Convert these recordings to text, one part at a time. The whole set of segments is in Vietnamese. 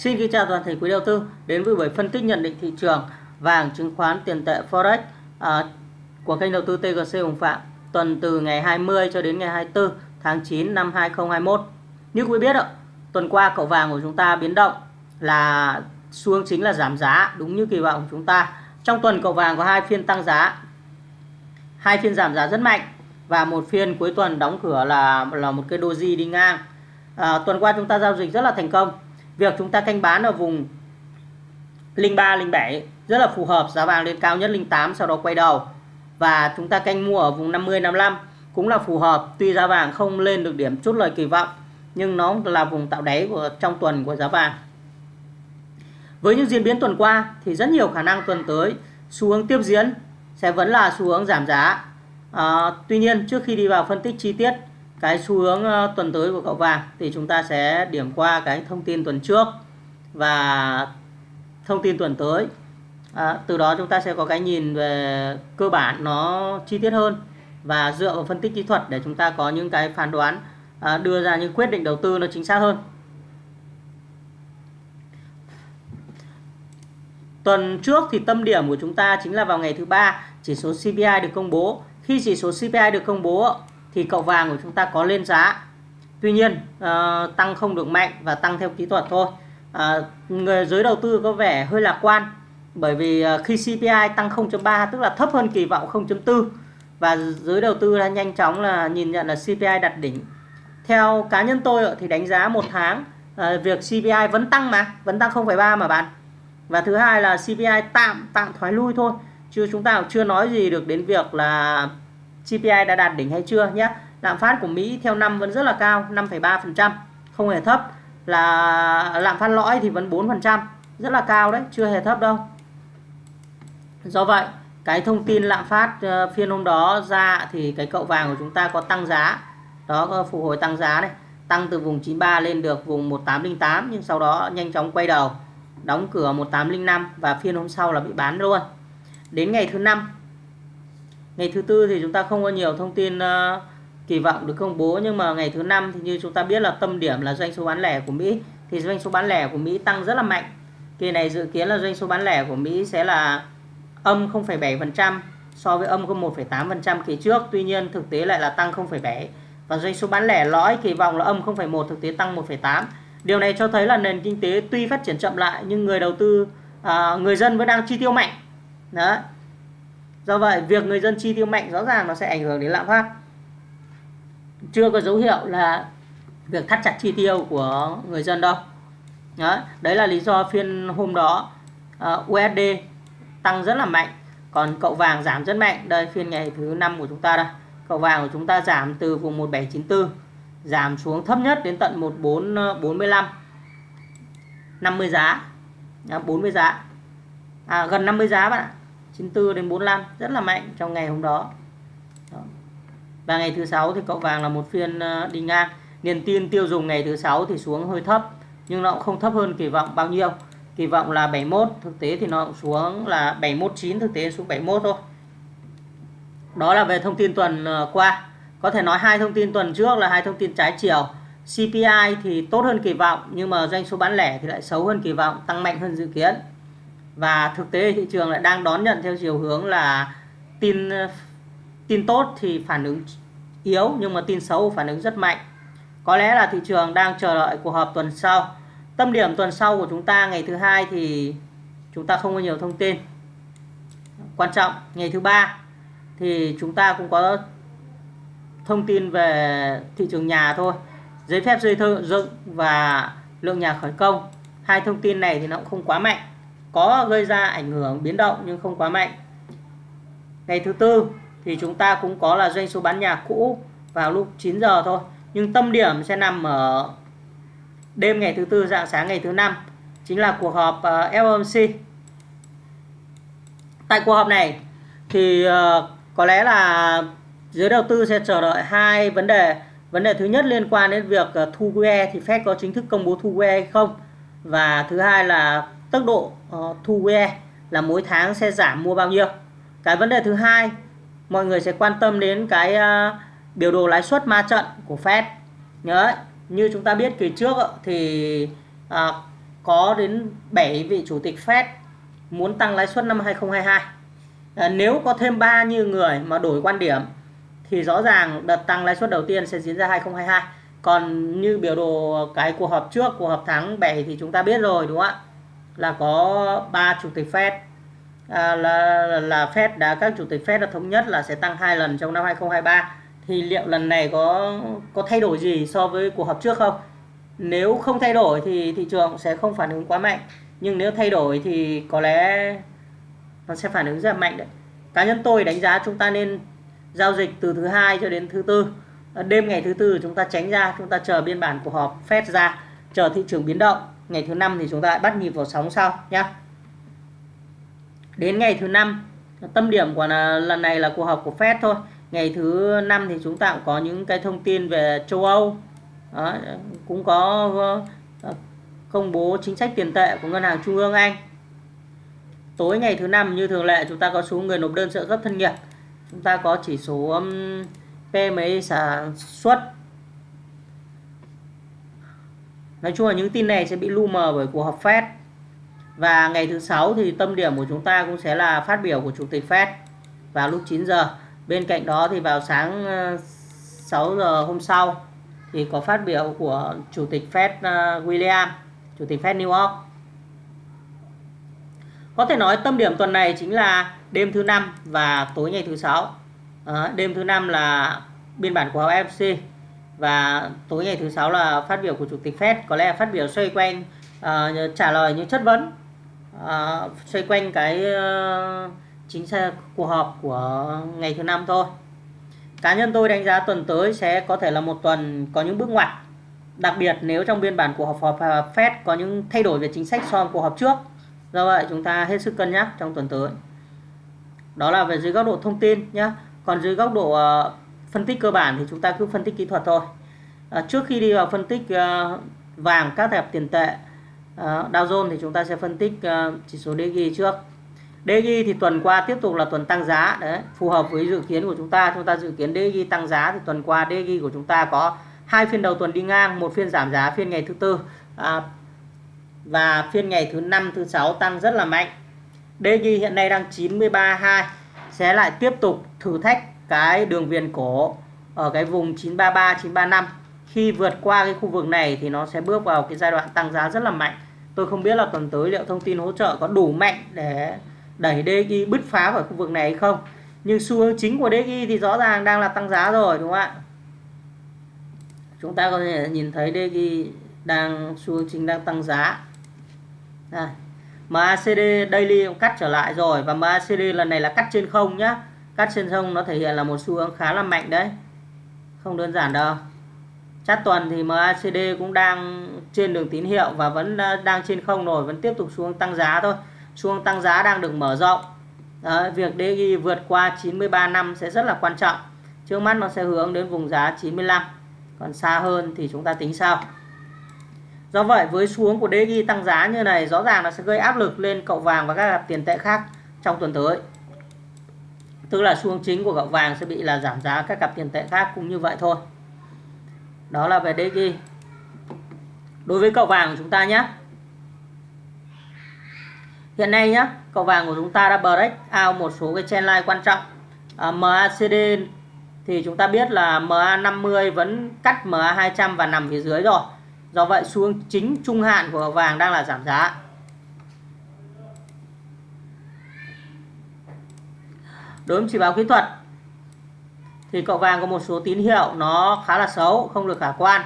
Xin kính chào toàn thể quý đầu tư đến với buổi phân tích nhận định thị trường vàng chứng khoán tiền tệ forex à, của kênh đầu tư TGC Hùng Phạm tuần từ ngày 20 cho đến ngày 24 tháng 9 năm 2021. Như quý biết ạ, tuần qua cậu vàng của chúng ta biến động là xu hướng chính là giảm giá đúng như kỳ vọng của chúng ta. Trong tuần cậu vàng có hai phiên tăng giá, hai phiên giảm giá rất mạnh và một phiên cuối tuần đóng cửa là là một cái doji đi ngang. À, tuần qua chúng ta giao dịch rất là thành công việc chúng ta canh bán ở vùng 03 07 rất là phù hợp giá vàng lên cao nhất 08 sau đó quay đầu. Và chúng ta canh mua ở vùng 50 55 cũng là phù hợp. Tuy giá vàng không lên được điểm chốt lời kỳ vọng nhưng nó là vùng tạo đáy của trong tuần của giá vàng. Với những diễn biến tuần qua thì rất nhiều khả năng tuần tới xu hướng tiếp diễn sẽ vẫn là xu hướng giảm giá. À, tuy nhiên trước khi đi vào phân tích chi tiết cái xu hướng tuần tới của cậu vàng thì chúng ta sẽ điểm qua cái thông tin tuần trước và thông tin tuần tới. À, từ đó chúng ta sẽ có cái nhìn về cơ bản nó chi tiết hơn và dựa vào phân tích kỹ thuật để chúng ta có những cái phán đoán à, đưa ra những quyết định đầu tư nó chính xác hơn. Tuần trước thì tâm điểm của chúng ta chính là vào ngày thứ ba chỉ số CPI được công bố. Khi chỉ số CPI được công bố thì cậu vàng của chúng ta có lên giá. Tuy nhiên uh, tăng không được mạnh và tăng theo kỹ thuật thôi. Uh, người giới đầu tư có vẻ hơi lạc quan bởi vì uh, khi CPI tăng 0.3 tức là thấp hơn kỳ vọng 0.4 và giới đầu tư đã nhanh chóng là nhìn nhận là CPI đặt đỉnh. Theo cá nhân tôi thì đánh giá một tháng uh, việc CPI vẫn tăng mà vẫn tăng 0,3 mà bạn. Và thứ hai là CPI tạm tạm thoái lui thôi chứ chúng ta chưa nói gì được đến việc là CPI đã đạt đỉnh hay chưa nhé. Lạm phát của Mỹ theo năm vẫn rất là cao 5,3% không hề thấp. Là lạm phát lõi thì vẫn 4% rất là cao đấy chưa hề thấp đâu. Do vậy cái thông tin lạm phát ờ, phiên hôm đó ra thì cái cậu vàng của chúng ta có tăng giá. Đó có phục hồi tăng giá này tăng từ vùng 93 lên được vùng 1808 nhưng sau đó nhanh chóng quay đầu đóng cửa 1805 và phiên hôm sau là bị bán luôn. Đến ngày thứ năm ngày thứ tư thì chúng ta không có nhiều thông tin uh, kỳ vọng được công bố nhưng mà ngày thứ năm thì như chúng ta biết là tâm điểm là doanh số bán lẻ của Mỹ. Thì doanh số bán lẻ của Mỹ tăng rất là mạnh. Kỳ này dự kiến là doanh số bán lẻ của Mỹ sẽ là âm 0,7% so với âm 1,8% kỳ trước. Tuy nhiên thực tế lại là tăng 0,7 và doanh số bán lẻ lõi kỳ vọng là âm 0,1 thực tế tăng 1,8 điều này cho thấy là nền kinh tế tuy phát triển chậm lại nhưng người đầu tư à, người dân vẫn đang chi tiêu mạnh. Đó do vậy việc người dân chi tiêu mạnh rõ ràng nó sẽ ảnh hưởng đến lạm phát. Chưa có dấu hiệu là việc thắt chặt chi tiêu của người dân đâu. Đó. đấy là lý do phiên hôm đó ờ, uh, USD tăng rất là mạnh còn cậu vàng giảm rất mạnh. Đây phiên ngày thứ năm của chúng ta đây. Cậu vàng của chúng ta giảm từ vùng 1794 giảm xuống thấp nhất đến tận 1445 50 giá. 40 giá. À, gần 50 giá bạn ạ. 94 đến 45 rất là mạnh trong ngày hôm đó. đó. Và ngày thứ sáu thì cậu vàng là một phiên ờ, đi ngang. Niềm tin tiêu dùng ngày thứ sáu thì xuống hơi thấp nhưng nó cũng không thấp hơn kỳ vọng bao nhiêu. Kỳ vọng là 71, thực tế thì nó cũng xuống là 719, thực tế xuống 71 thôi. Đó là về thông tin tuần ờ, qua. Có thể nói hai thông tin tuần trước là hai thông tin trái chiều. CPI thì tốt hơn kỳ vọng nhưng mà doanh số bán lẻ thì lại xấu hơn kỳ vọng, tăng mạnh hơn dự kiến và thực tế thị trường lại đang đón nhận theo chiều hướng là tin tin tốt thì phản ứng yếu, nhưng mà tin xấu phản ứng rất mạnh. Có lẽ là thị trường đang chờ đợi cuộc họp tuần sau. Tâm điểm tuần sau của chúng ta, ngày thứ hai thì chúng ta không có nhiều thông tin. Quan trọng, ngày thứ ba thì chúng ta cũng có thông tin về thị trường nhà thôi. Giấy phép xây dựng và lượng nhà khởi công. Hai thông tin này thì nó cũng không quá mạnh có gây ra ảnh hưởng biến động nhưng không quá mạnh. Ngày thứ tư thì chúng ta cũng có là doanh số bán nhà cũ vào lúc 9 giờ thôi, nhưng tâm điểm sẽ nằm ở đêm ngày thứ tư, dạng sáng ngày thứ năm, chính là cuộc họp ờ, FOMC tại cuộc họp này thì ờ, có lẽ là giới đầu tư sẽ chờ đợi hai vấn đề. Vấn đề thứ nhất liên quan đến việc ờ, thu QE thì Fed có chính thức công bố thu QE hay không? Và thứ hai là tốc độ uh, thu QE là mỗi tháng sẽ giảm mua bao nhiêu. Cái vấn đề thứ hai mọi người sẽ quan tâm đến cái uh, biểu đồ lãi suất ma trận của Fed. Nhớ như chúng ta biết kỳ trước thì uh, có đến 7 vị chủ tịch Fed muốn tăng lãi suất năm 2022 uh, nếu có thêm ba như người mà đổi quan điểm thì rõ ràng đợt tăng lãi suất đầu tiên sẽ diễn ra 2022 còn như biểu đồ cái cuộc họp trước cuộc họp tháng 7 thì chúng ta biết rồi đúng không ạ? Là có ba chủ tịch Fed. À, là là Fed đã các chủ tịch Fed đã thống nhất là sẽ tăng hai lần trong năm 2023 thì liệu lần này có có thay đổi gì so với cuộc họp trước không? Nếu không thay đổi thì thị trường sẽ không phản ứng quá mạnh. Nhưng nếu thay đổi thì có lẽ nó sẽ phản ứng rất mạnh đấy. Cá nhân tôi đánh giá chúng ta nên giao dịch từ thứ hai cho đến thứ tư. Đêm ngày thứ tư chúng ta tránh ra chúng ta chờ biên bản cuộc họp Fed ra chờ thị trường biến động ngày thứ năm thì chúng ta lại bắt nhịp vào sóng sau nhá. Đến ngày thứ năm tâm điểm của lần này là cuộc họp của Fed thôi. Ngày thứ năm thì chúng ta cũng có những cái thông tin về châu Âu. Đó, cũng có ờ, công bố chính sách tiền tệ của ngân hàng trung ương Anh. Tối ngày thứ năm như thường lệ chúng ta có số người nộp đơn trợ cấp thân nghiệp. Chúng ta có chỉ số PMI sản xuất nói chung là những tin này sẽ bị lu mờ bởi cuộc họp Fed. Và ngày thứ sáu thì tâm điểm của chúng ta cũng sẽ là phát biểu của chủ tịch Fed vào lúc 9 giờ. Bên cạnh đó thì vào sáng ờ, 6 giờ hôm sau thì có phát biểu của chủ tịch Fed ờ, William chủ tịch Fed New York. Có thể nói tâm điểm tuần này chính là đêm thứ năm và tối ngày thứ sáu. À, đêm thứ năm là biên bản của FOMC và tối ngày thứ sáu là phát biểu của chủ tịch Fed. Có lẽ là phát biểu xoay quanh uh, trả lời những chất vấn uh, xoay quanh cái uh, chính sách cuộc họp của ngày thứ năm thôi. Cá nhân tôi đánh giá tuần tới sẽ có thể là một tuần có những bước ngoặt. Đặc biệt nếu trong biên bản của họp họp Fed có những thay đổi về chính sách so với cuộc họp trước. Do vậy chúng ta hết sức cân nhắc trong tuần tới. Đó là về dưới góc độ thông tin nhé còn dưới góc độ uh, phân tích cơ bản thì chúng ta cứ phân tích kỹ thuật thôi. À, trước khi đi vào phân tích uh, vàng các thẻ tiền tệ uh, Dow Jones thì chúng ta sẽ phân tích uh, chỉ số DG trước. DG thì tuần qua tiếp tục là tuần tăng giá đấy phù hợp với dự kiến của chúng ta. Chúng ta dự kiến DG tăng giá thì tuần qua DG của chúng ta có hai phiên đầu tuần đi ngang một phiên giảm giá phiên ngày thứ tư à, và phiên ngày thứ năm thứ sáu tăng rất là mạnh. DG hiện nay đang 93.2 sẽ lại tiếp tục thử thách cái đường viền cổ ở cái vùng 933 935 khi vượt qua cái khu vực này thì nó sẽ bước vào cái giai đoạn tăng giá rất là mạnh. Tôi không biết là tuần tới liệu thông tin hỗ trợ có đủ mạnh để đẩy DXY bứt phá khỏi khu vực này hay không. Nhưng xu hướng chính của DXY thì rõ ràng đang là tăng giá rồi, đúng không ạ? Chúng ta có thể nhìn thấy DXY đang, xu hướng chính đang tăng giá. Đây. MACD daily cũng cắt trở lại rồi và MACD lần này là cắt trên không nhá cắt trên không nó thể hiện là một xu hướng khá là mạnh đấy. Không đơn giản đâu. Chát tuần thì MACD cũng đang trên đường tín hiệu và vẫn ờ, đang trên không rồi vẫn tiếp tục xuống tăng giá thôi. Xuống tăng giá đang được mở rộng. Đấy, việc DXY vượt qua 93 năm sẽ rất là quan trọng. Trước mắt nó sẽ hướng đến vùng giá 95 còn xa hơn thì chúng ta tính sau. Do vậy với xuống của DXY tăng giá như này rõ ràng nó sẽ gây áp lực lên cậu vàng và các tiền tệ khác trong tuần tới tức là xuống chính của gạo vàng sẽ bị là giảm giá các cặp tiền tệ khác cũng như vậy thôi. Đó là về DG đối với cậu vàng của chúng ta nhé hiện nay nhé cậu vàng của chúng ta đã break out một số cái trendline quan trọng. À, MACD thì chúng ta biết là MA50 vẫn cắt MA200 và nằm phía dưới rồi. Do vậy xuống chính trung hạn của cậu vàng đang là giảm giá. Đối với chỉ báo kỹ thuật thì cậu vàng có một số tín hiệu nó khá là xấu không được khả quan.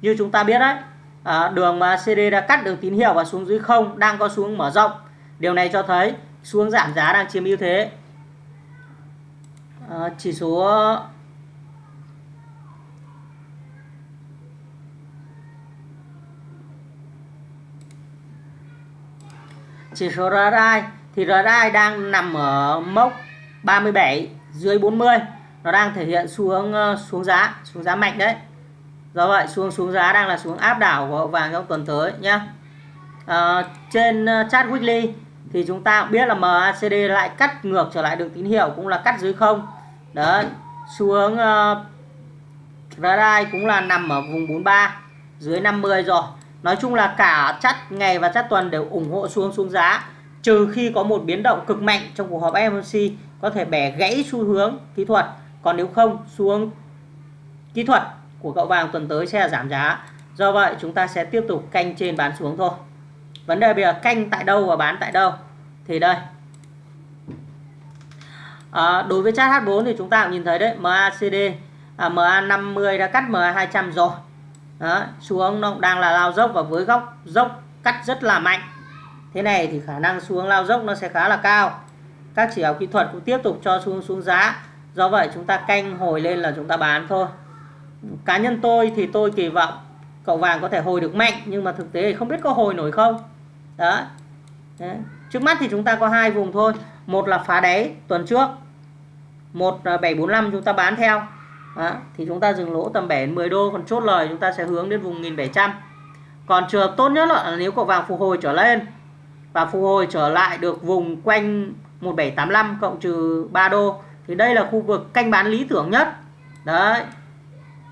Như chúng ta biết đấy à, đường mà CD đã cắt được tín hiệu và xuống dưới không đang có xuống mở rộng. Điều này cho thấy xuống giảm giá đang chiếm ưu thế. À, chỉ số chỉ số RSI thì RSI đang nằm ở mốc 37 dưới 40 nó đang thể hiện xu hướng ờ, xuống giá xuống giá mạnh đấy. Do vậy xuống xuống giá đang là xuống áp đảo của vàng trong tuần tới nhé à, ờ, trên ờ, chart weekly thì chúng ta biết là MACD lại cắt ngược trở lại đường tín hiệu cũng là cắt dưới không. Đấy xu hướng uh, radar cũng là nằm ở vùng 43 dưới 50 rồi. Nói chung là cả chắt ngày và chắt tuần đều ủng hộ xuống xuống giá trừ khi có một biến động cực mạnh trong cuộc họp FOMC có thể bẻ gãy xu hướng kỹ thuật. Còn nếu không xuống kỹ thuật của cậu vàng tuần tới sẽ là giảm giá. Do vậy chúng ta sẽ tiếp tục canh trên bán xuống thôi. Vấn đề bây giờ canh tại đâu và bán tại đâu? Thì đây. À, đối với chart H4 thì chúng ta cũng nhìn thấy đấy MACD à, MA50 đã cắt MA200 rồi. Đó, xuống nó đang là lao dốc và với góc dốc cắt rất là mạnh. Thế này thì khả năng xuống lao dốc nó sẽ khá là cao các chỉ báo kỹ thuật cũng tiếp tục cho xuống xuống giá. Do vậy chúng ta canh hồi lên là chúng ta bán thôi. Cá nhân tôi thì tôi kỳ vọng cậu vàng có thể hồi được mạnh, nhưng mà thực tế thì không biết có hồi nổi không. Đó Đấy. trước mắt thì chúng ta có hai vùng thôi. Một là phá đáy tuần trước, một bảy bốn năm chúng ta bán theo. Đó. thì chúng ta dừng lỗ tầm 7 10 đô, còn chốt lời chúng ta sẽ hướng đến vùng 1700 còn trường hợp tốt nhất là nếu cậu vàng phục hồi trở lên và phục hồi trở lại được vùng quanh 1785 cộng trừ 3 đô. Thì đây là khu vực canh bán lý tưởng nhất. Đấy.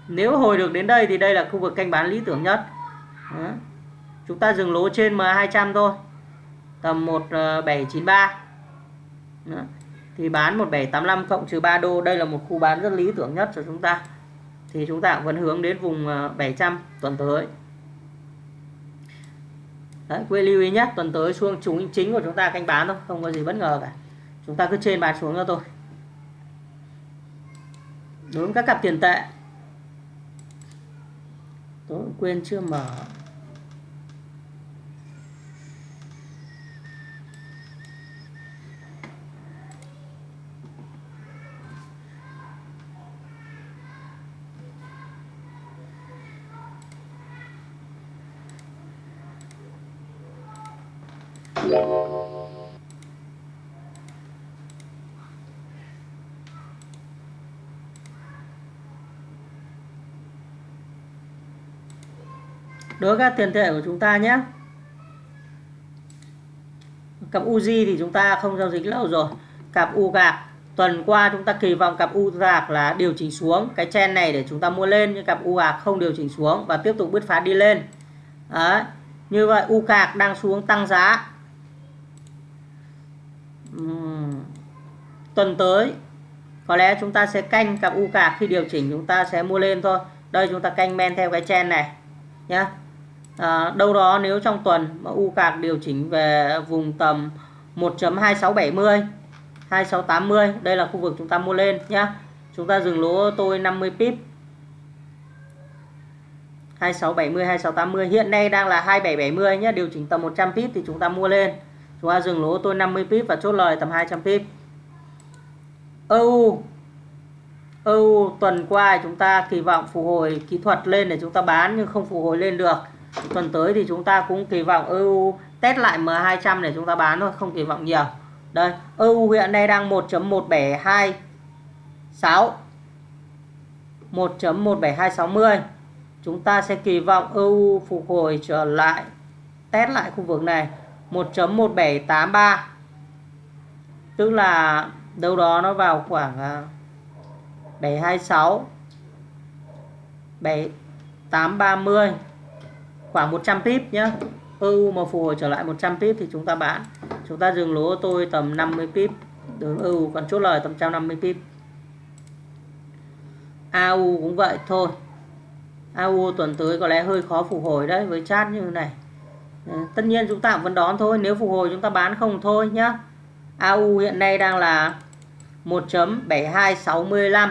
Nếu hồi được đến đây thì đây là khu vực canh bán lý tưởng nhất. Đấy. chúng ta dừng lỗ trên M200 thôi. Tầm 1793 đấy. thì bán 1785 cộng trừ 3 đô, đây là một khu bán rất lý tưởng nhất cho chúng ta. Thì chúng ta vẫn hướng đến vùng ờ, 700 tuần tới. Đấy, quê lưu ý nhé tuần tới xuống chúng chính của chúng ta canh bán thôi không có gì bất ngờ cả. Chúng ta cứ trên bán xuống cho tôi đối với các cặp tiền tệ. Tôi quên chưa mở. Đối với các tiền tệ của chúng ta nhé. Cặp Uzi thì chúng ta không giao dịch lâu rồi. Cặp U gạc tuần qua chúng ta kỳ vọng cặp U gạc là điều chỉnh xuống. Cái chen này để chúng ta mua lên, nhưng cặp U gạc không điều chỉnh xuống và tiếp tục bứt phá đi lên. Đấy. như vậy U gạc đang xuống tăng giá. Uhm. tuần tới, có lẽ chúng ta sẽ canh cặp U gạc khi điều chỉnh, chúng ta sẽ mua lên thôi. Đây chúng ta canh men theo cái chen này nhé à, đâu đó nếu trong tuần mà u cạc điều chỉnh về vùng tầm 1.2670 2680 đây là khu vực chúng ta mua lên nhá. Chúng ta dừng lỗ tôi 50 pip. 2670 2680 hiện nay đang là 2770 nhé điều chỉnh tầm 100 pip thì chúng ta mua lên. Chúng ta dừng lỗ tôi 50 pip và chốt lời tầm 200 pip. EU EU tuần qua chúng ta kỳ vọng phục hồi kỹ thuật lên để chúng ta bán nhưng không phục hồi lên được tuần tới thì chúng ta cũng kỳ vọng EU test lại M200 để chúng ta bán thôi, không kỳ vọng nhiều. Đây EU hiện nay đang 1.172 1.17260 chúng ta sẽ kỳ vọng EU phục hồi trở lại, test lại khu vực này. 1.1783 tức là đâu đó nó vào khoảng à, 726 7830 khoảng 100 pip nhé EU mà phục hồi trở lại 100 pip thì chúng ta bán. Chúng ta dừng lỗ tôi tầm 50 pip. Đường EU ừ, còn chốt lời tầm 150 pip. AU cũng vậy thôi. AU tuần tới có lẽ hơi khó phục hồi đấy với chat như này. Ừ, tất nhiên chúng ta vẫn đón thôi. Nếu phục hồi chúng ta bán không thôi nhá. AU hiện nay đang là 1.7265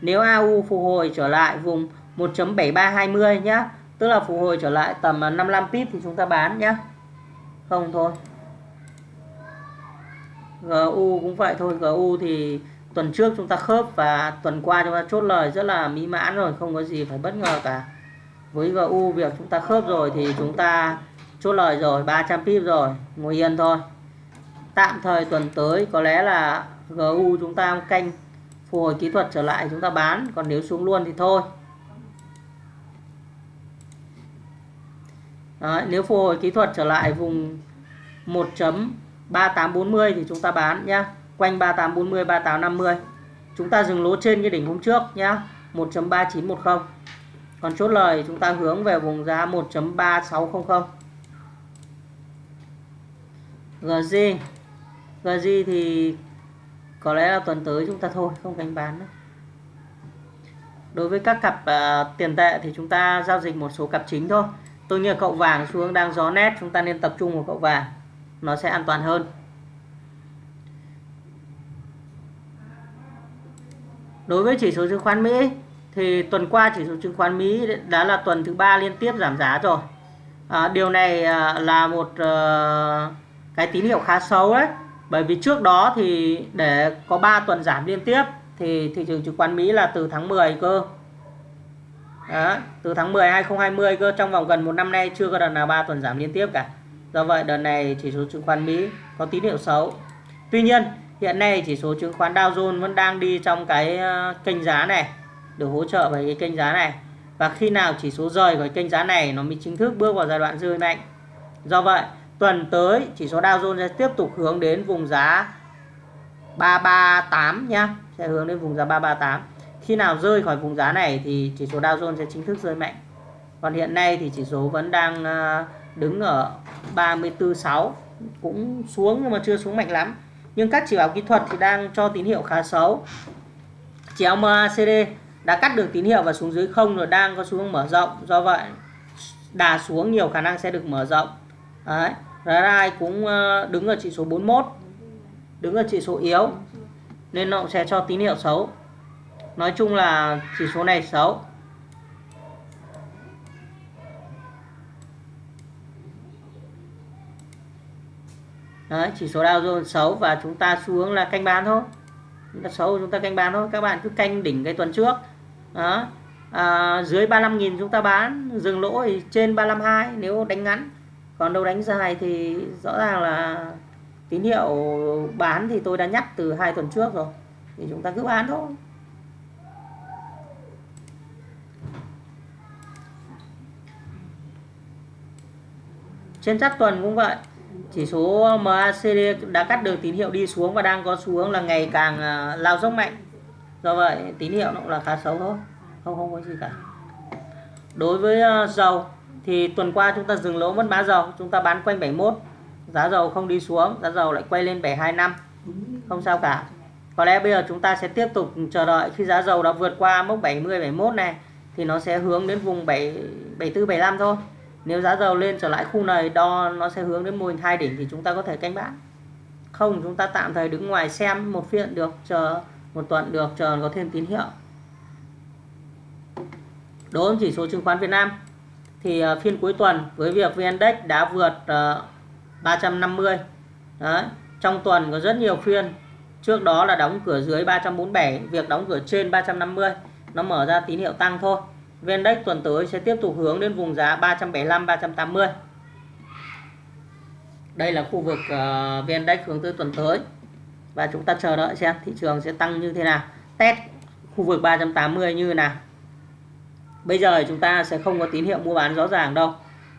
nếu AU phục hồi trở lại vùng 1.7320 nhá tức là phục hồi trở lại tầm à, 55 pip thì chúng ta bán nhé không thôi. GU cũng vậy thôi GU thì tuần trước chúng ta khớp và tuần qua chúng ta chốt lời rất là mỹ mãn rồi, không có gì phải bất ngờ cả. Với GU việc chúng ta khớp rồi thì chúng ta chốt lời rồi 300 pip rồi, ngồi yên thôi. Tạm thời tuần tới có lẽ là GU chúng ta canh, phục hồi kỹ thuật trở lại chúng ta bán, còn nếu xuống luôn thì thôi. Đấy, nếu phục hồi kỹ thuật trở lại vùng 1.3840 thì chúng ta bán nhá. Quanh 3840 3850 chúng ta dừng lỗ trên cái đỉnh hôm trước nhá 1.3910 còn chốt lời chúng ta hướng về vùng giá 1.3600 GG GG thì có lẽ là tuần tới chúng ta thôi không cánh bán nữa. Đối với các cặp uh, tiền tệ thì chúng ta giao dịch một số cặp chính thôi tôi như cậu vàng xuống đang gió nét chúng ta nên tập trung vào cậu vàng. Nó sẽ an toàn hơn. Đối với chỉ số chứng khoán Mỹ thì tuần qua chỉ số chứng khoán Mỹ đã là tuần thứ ba liên tiếp giảm giá rồi. À, điều này à, là một uh, cái tín hiệu khá xấu đấy. Bởi vì trước đó thì để có 3 tuần giảm liên tiếp thì thị trường chứng khoán Mỹ là từ tháng 10 cơ đó, từ tháng 10 2020 cơ trong vòng gần một năm nay chưa có đợt nào 3 tuần giảm liên tiếp cả. Do vậy đợt này chỉ số chứng khoán Mỹ có tín hiệu xấu. Tuy nhiên hiện nay chỉ số chứng khoán Dow Jones vẫn đang đi trong cái ờ, kênh giá này được hỗ trợ bởi cái kênh giá này. Và khi nào chỉ số rời khỏi kênh giá này nó mới chính thức bước vào giai đoạn rơi mạnh. Do vậy tuần tới chỉ số Dow Jones sẽ tiếp tục hướng đến vùng giá 338 nhá. Sẽ hướng đến vùng giá 338 khi nào rơi khỏi vùng giá này thì chỉ số Dow Jones sẽ chính thức rơi mạnh. Còn hiện nay thì chỉ số vẫn đang ờ, đứng ở 34.6 cũng xuống nhưng mà chưa xuống mạnh lắm. Nhưng các chỉ báo kỹ thuật thì đang cho tín hiệu khá xấu. Chỉ MACD đã cắt được tín hiệu và xuống dưới không rồi đang có xuống mở rộng. Do vậy, đà xuống nhiều khả năng sẽ được mở rộng. Đấy RSI cũng ờ, đứng ở chỉ số 41 đứng ở chỉ số yếu, nên nó sẽ cho tín hiệu xấu nói chung là chỉ số này xấu. Đấy, chỉ số Dow Jones xấu và chúng ta xu hướng là canh bán thôi. Chúng ta xấu chúng ta canh bán thôi. Các bạn cứ canh đỉnh cái tuần trước. Đó. À, dưới 35.000 chúng ta bán dừng lỗ thì trên 352 nếu đánh ngắn. Còn đâu đánh dài thì rõ ràng là tín hiệu bán thì tôi đã nhắc từ hai tuần trước rồi. Thì chúng ta cứ bán thôi. Trên chart tuần cũng vậy. Chỉ số ờ, MACD đã cắt được tín hiệu đi xuống và đang có xu hướng là ngày càng ờ, lao dốc mạnh. Do vậy, tín hiệu nó cũng là khá xấu thôi. Không không có gì cả. Đối với ờ, dầu thì tuần qua chúng ta dừng lỗ mất mã dầu. Chúng ta bán quanh 71 giá dầu không đi xuống, giá dầu lại quay lên 725 không sao cả. Có lẽ bây giờ chúng ta sẽ tiếp tục chờ đợi khi giá dầu đã vượt qua mốc 70 71 này thì nó sẽ hướng đến vùng 7 74 75 thôi nếu giá dầu lên trở lại khu này, đo, nó sẽ hướng đến mô hình hai đỉnh thì chúng ta có thể canh bán không, chúng ta tạm thời đứng ngoài xem một phiên được, chờ một tuần được, chờ có thêm tín hiệu. Đối với chỉ số chứng khoán Việt Nam, thì ờ, phiên cuối tuần với việc VN Index đã vượt ờ, 350 Đấy. trong tuần có rất nhiều phiên. Trước đó là đóng cửa dưới 347 việc đóng cửa trên 350 nó mở ra tín hiệu tăng thôi. VN tuần tới sẽ tiếp tục hướng đến vùng giá 375 380. Đây là khu vực uh, ờ, hướng tới tuần tới. Và chúng ta chờ đợi xem thị trường sẽ tăng như thế nào. Test khu vực 380 như thế nào. Bây giờ chúng ta sẽ không có tín hiệu mua bán rõ ràng đâu.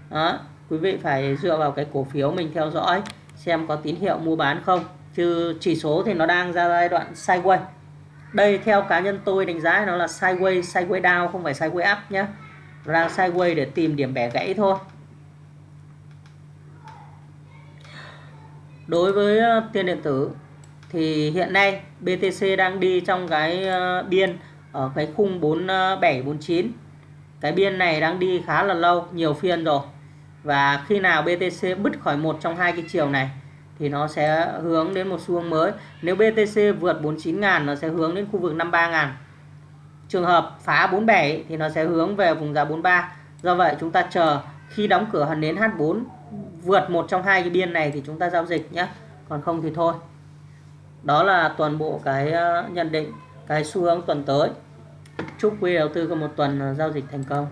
Đó, quý vị phải dựa vào cái cổ phiếu mình theo dõi xem có tín hiệu mua bán không. Chứ chỉ số thì nó đang ra giai đoạn sideways đây, theo cá nhân tôi đánh giá nó là sideways sideways down, không phải sideways up nhé nó đang sideways để tìm điểm bẻ gãy thôi. Đối với ờ, tiền điện tử thì hiện nay BTC đang đi trong cái ờ, biên ở cái khung 4749 ờ, cái biên này đang đi khá là lâu, nhiều phiên rồi. Và khi nào BTC bứt khỏi một trong hai cái chiều này thì nó sẽ hướng đến một xu hướng mới. Nếu BTC vượt 49.000 nó sẽ hướng đến khu vực 53.000 trường hợp phá 47 thì nó sẽ hướng về vùng giá 43 do vậy, chúng ta chờ khi đóng cửa hẳn đến H4 vượt một trong hai cái biên này thì chúng ta giao dịch nhé còn không thì thôi. Đó là toàn bộ cái ờ, nhận định, cái xu hướng tuần tới. Chúc quý đầu tư có một tuần ờ, giao dịch thành công.